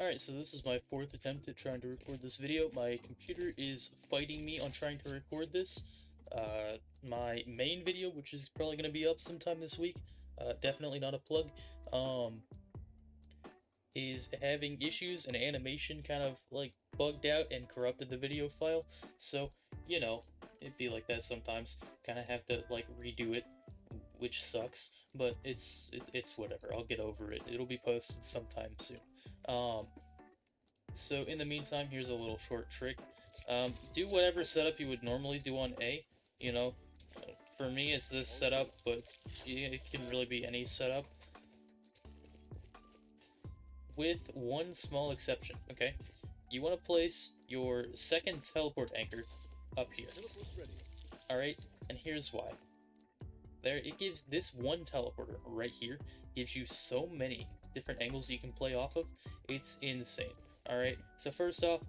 Alright, so this is my fourth attempt at trying to record this video. My computer is fighting me on trying to record this. Uh, my main video, which is probably going to be up sometime this week, uh, definitely not a plug, um, is having issues and animation kind of like bugged out and corrupted the video file. So, you know, it'd be like that sometimes. Kind of have to like redo it, which sucks, but it's it, it's whatever. I'll get over it. It'll be posted sometime soon. Um, so in the meantime, here's a little short trick. Um, do whatever setup you would normally do on A. You know, for me it's this setup, but it can really be any setup. With one small exception, okay? You want to place your second teleport anchor up here. Alright, and here's why. There, it gives this one teleporter right here, gives you so many different angles you can play off of. It's insane. Alright, so first off,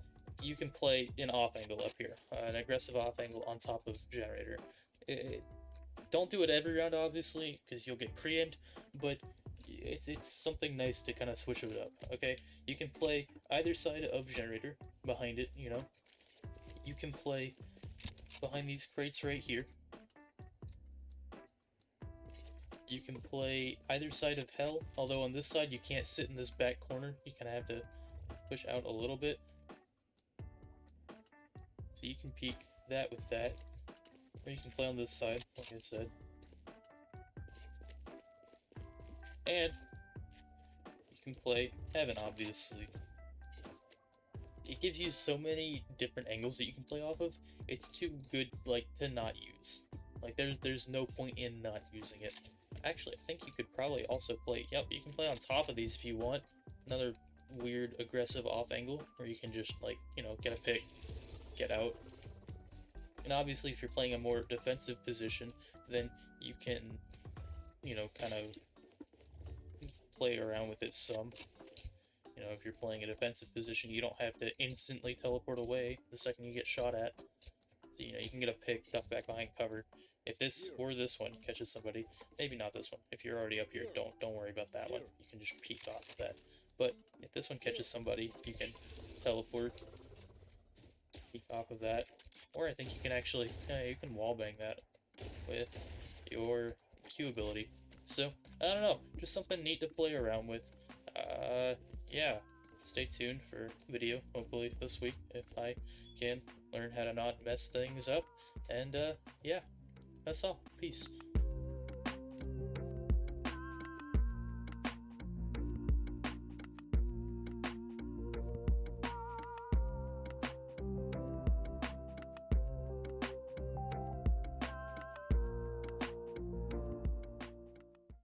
you can play an off angle up here, uh, an aggressive off angle on top of generator. It, don't do it every round, obviously, because you'll get preempted, but it's, it's something nice to kind of switch it up, okay? You can play either side of generator, behind it, you know. You can play behind these crates right here. You can play either side of hell, although on this side you can't sit in this back corner. You kind of have to push out a little bit. So you can peek that with that. Or you can play on this side, like I said. And you can play heaven, obviously. It gives you so many different angles that you can play off of. It's too good, like, to not use. Like, there's there's no point in not using it. Actually, I think you could probably also play... Yep, you can play on top of these if you want. Another weird aggressive off angle where you can just, like, you know, get a pick, get out. And obviously, if you're playing a more defensive position, then you can, you know, kind of play around with it some. You know, if you're playing a defensive position, you don't have to instantly teleport away the second you get shot at. So, you know, you can get a pick, duck back behind cover, if this or this one catches somebody, maybe not this one. If you're already up here, don't don't worry about that one. You can just peek off of that. But if this one catches somebody, you can teleport, peek off of that. Or I think you can actually, yeah, you can wallbang that with your Q ability. So, I don't know, just something neat to play around with. Uh, yeah, stay tuned for video, hopefully this week, if I can learn how to not mess things up. And, uh, yeah. That's all. Peace.